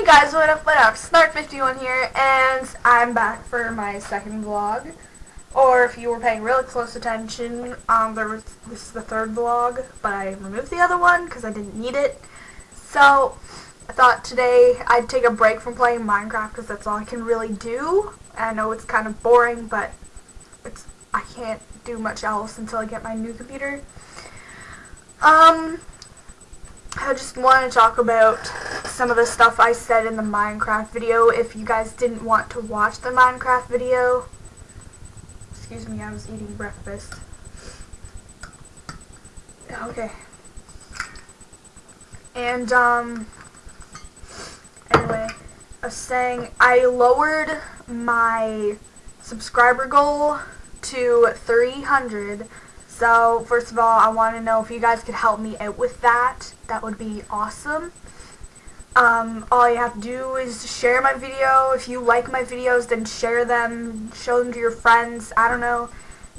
Hey guys, what up, what up? Snark51 here, and I'm back for my second vlog. Or if you were paying really close attention, um, there was, this is the third vlog, but I removed the other one because I didn't need it. So, I thought today I'd take a break from playing Minecraft because that's all I can really do. I know it's kind of boring, but it's I can't do much else until I get my new computer. Um, I just want to talk about some of the stuff I said in the Minecraft video. If you guys didn't want to watch the Minecraft video, excuse me, I was eating breakfast. Okay. And, um, anyway, I was saying I lowered my subscriber goal to 300 so, first of all, I want to know if you guys could help me out with that. That would be awesome. Um, all you have to do is share my video. If you like my videos, then share them, show them to your friends. I don't know.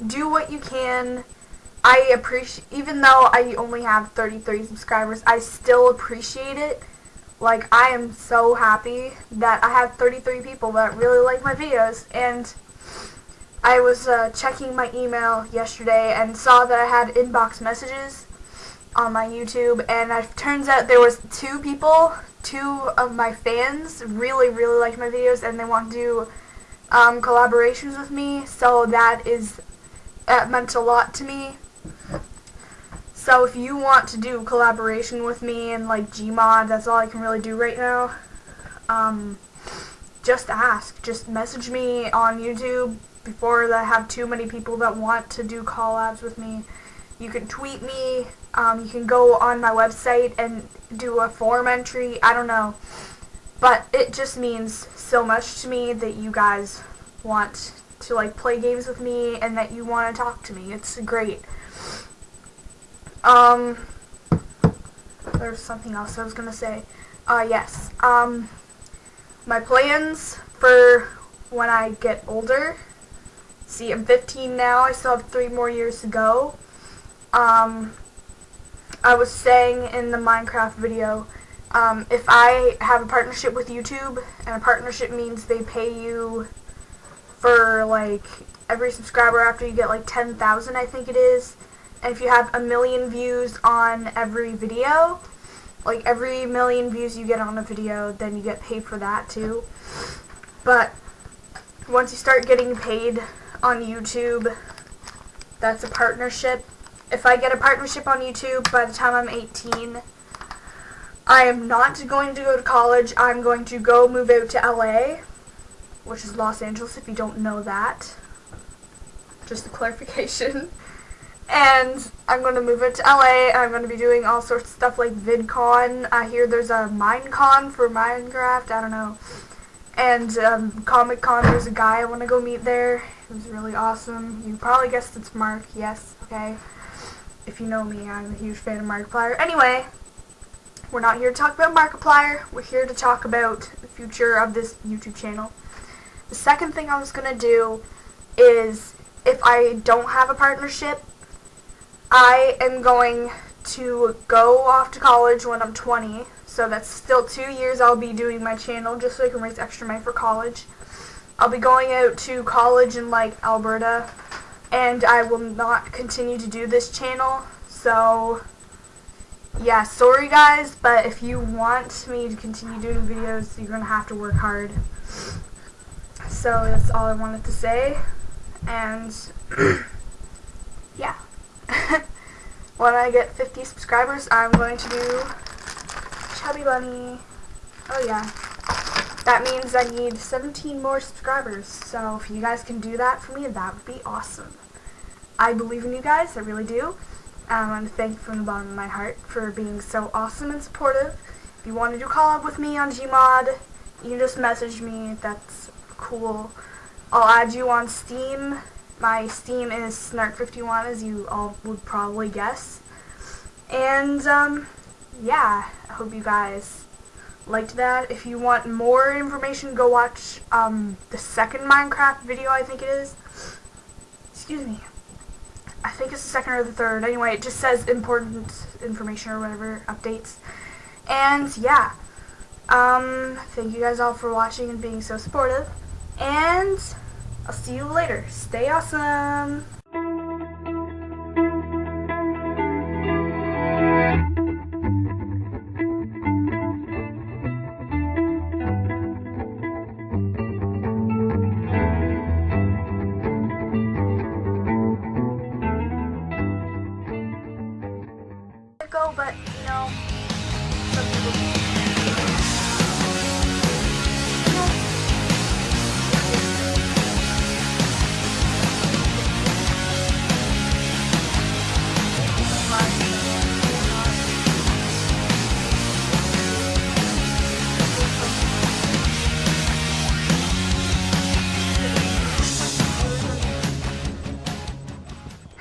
Do what you can. I appreciate, even though I only have 33 subscribers, I still appreciate it. Like, I am so happy that I have 33 people that really like my videos, and I was uh, checking my email yesterday and saw that I had inbox messages on my YouTube and it turns out there was two people, two of my fans really really like my videos and they want to do um, collaborations with me so that is that meant a lot to me. So if you want to do collaboration with me and like Gmod, that's all I can really do right now. Um, just ask. Just message me on YouTube before I have too many people that want to do collabs with me. You can tweet me. Um, you can go on my website and do a form entry. I don't know. But it just means so much to me that you guys want to like play games with me and that you want to talk to me. It's great. Um, there's something else I was going to say. Uh, yes. Um, my plans for when I get older See, I'm 15 now. I still have three more years to go. Um, I was saying in the Minecraft video, um, if I have a partnership with YouTube, and a partnership means they pay you for, like, every subscriber after you get, like, 10,000, I think it is. And if you have a million views on every video, like, every million views you get on a video, then you get paid for that, too. But once you start getting paid on YouTube. That's a partnership. If I get a partnership on YouTube by the time I'm 18, I am not going to go to college. I'm going to go move out to LA, which is Los Angeles if you don't know that. Just a clarification. And I'm going to move it to LA. I'm going to be doing all sorts of stuff like VidCon. I hear there's a Minecon for Minecraft. I don't know. And um, Comic Con, there's a guy I want to go meet there. It was really awesome. You probably guessed it's Mark. Yes, okay. If you know me, I'm a huge fan of Markiplier. Anyway, we're not here to talk about Markiplier. We're here to talk about the future of this YouTube channel. The second thing I was going to do is, if I don't have a partnership, I am going to go off to college when I'm 20 so that's still two years I'll be doing my channel just so I can raise extra money for college. I'll be going out to college in like Alberta and I will not continue to do this channel. So yeah, sorry guys, but if you want me to continue doing videos, you're going to have to work hard. So that's all I wanted to say. And yeah. when I get 50 subscribers, I'm going to do Chubby Bunny. Oh yeah. That means I need 17 more subscribers. So if you guys can do that for me, that would be awesome. I believe in you guys. I really do. I want to thank you from the bottom of my heart for being so awesome and supportive. If you want to do collab with me on Gmod, you can just message me. That's cool. I'll add you on Steam. My Steam is Snark51, as you all would probably guess. And, um, yeah, I hope you guys liked that. If you want more information, go watch um, the second Minecraft video, I think it is. Excuse me. I think it's the second or the third. Anyway, it just says important information or whatever, updates. And, yeah. Um, thank you guys all for watching and being so supportive. And I'll see you later. Stay awesome.